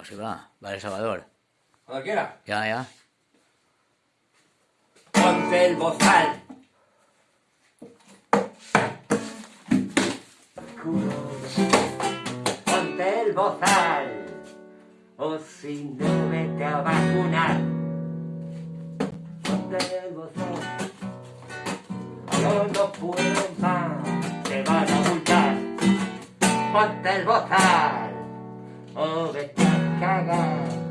Vamos, sí va. Vale, Salvador. Cuando quiera. Ya, ya. Ponte el bozal. Ponte el bozal. O si no, vete a vacunar. Ponte el bozal. Yo no puedo más. Te van a multar. Ponte el bozal. Oh, o descargada.